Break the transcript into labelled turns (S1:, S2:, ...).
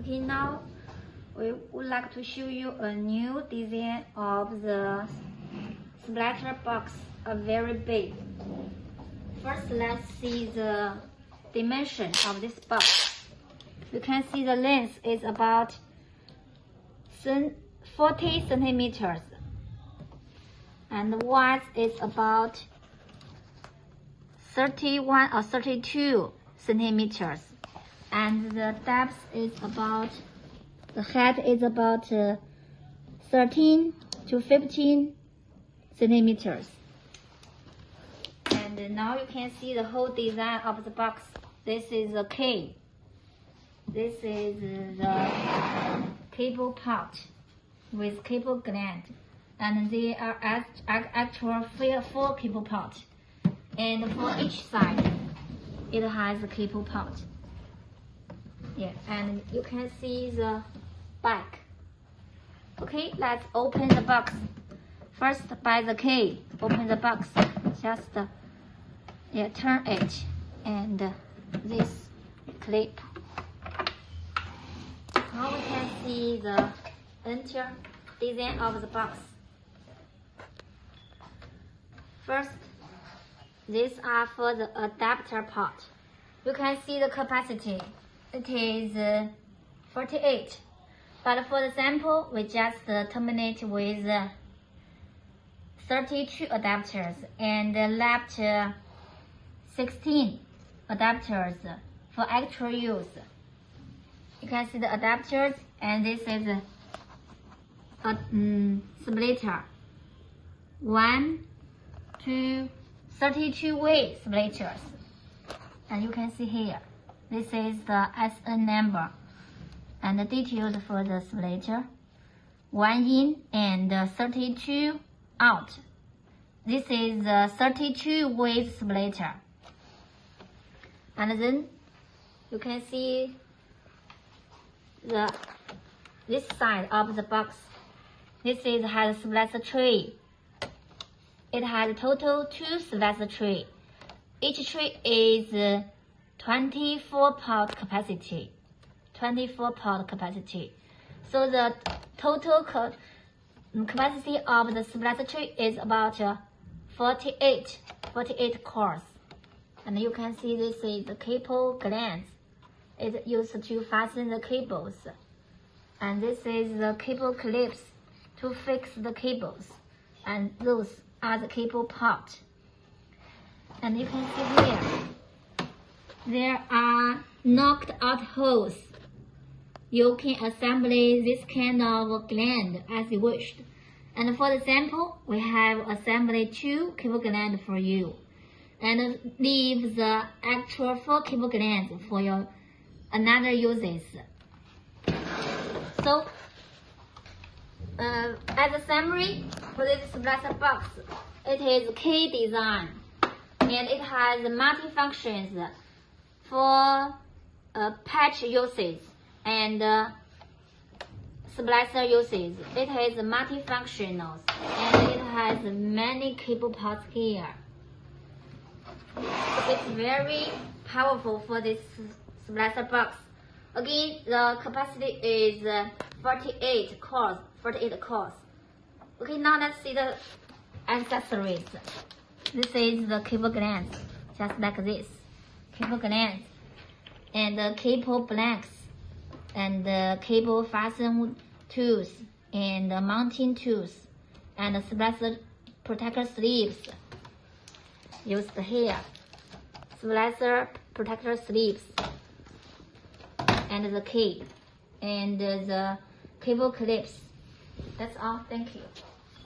S1: Okay, now we would like to show you a new design of the splitter box, a very big. First, let's see the dimension of this box. You can see the length is about 40 centimeters and the width is about 31 or 32 centimeters and the depth is about the height is about uh, 13 to 15 centimeters. And now you can see the whole design of the box. This is the key. this is the cable part with cable gland. And they are actual four cable part and for each side it has a cable part yeah and you can see the back okay let's open the box. First by the key. Open the box. Just yeah turn it and this clip. Now we can see the interior design of the box. First these are for the adapter part. You can see the capacity. It is uh, 48. But for the sample, we just uh, terminate with uh, 32 adapters and left 16 adapters for actual use. You can see the adapters and this is a, a um, splitter. One, two, 32 way splitters. And you can see here, this is the SN number and the details for the splitter. One in and 32 out. This is the 32 way splitter. And then you can see the this side of the box. This is has splitter tree. it has a total two splice tray. Each tree is 24 pot capacity. 24 pot capacity. So the total mm, capacity of the tray is about uh, 48, 48 cores. And you can see this is the cable glands. It's used to fasten the cables. And this is the cable clips to fix the cables. And those are the cable part. And you can see here, there are knocked out holes. You can assemble this kind of gland as you wished. And for the sample, we have assembled two cable glands for you. And leave the actual four cable glands for your another uses. So, uh, as a summary, for this splitter box, it is key design and it has multi-functions for uh, patch uses and uh, splicer uses. It is multifunctional and it has many cable ports here. It's very powerful for this splicer box. Again, the capacity is uh, 48 cores, 48 cores. Okay, now let's see the accessories. This is the cable glands, just like this. Cable glands and the cable blanks and the cable fasten tools and the mounting tools and the splicer protector sleeves used here. Splicer protector sleeves and the key and the cable clips. That's all. Thank you.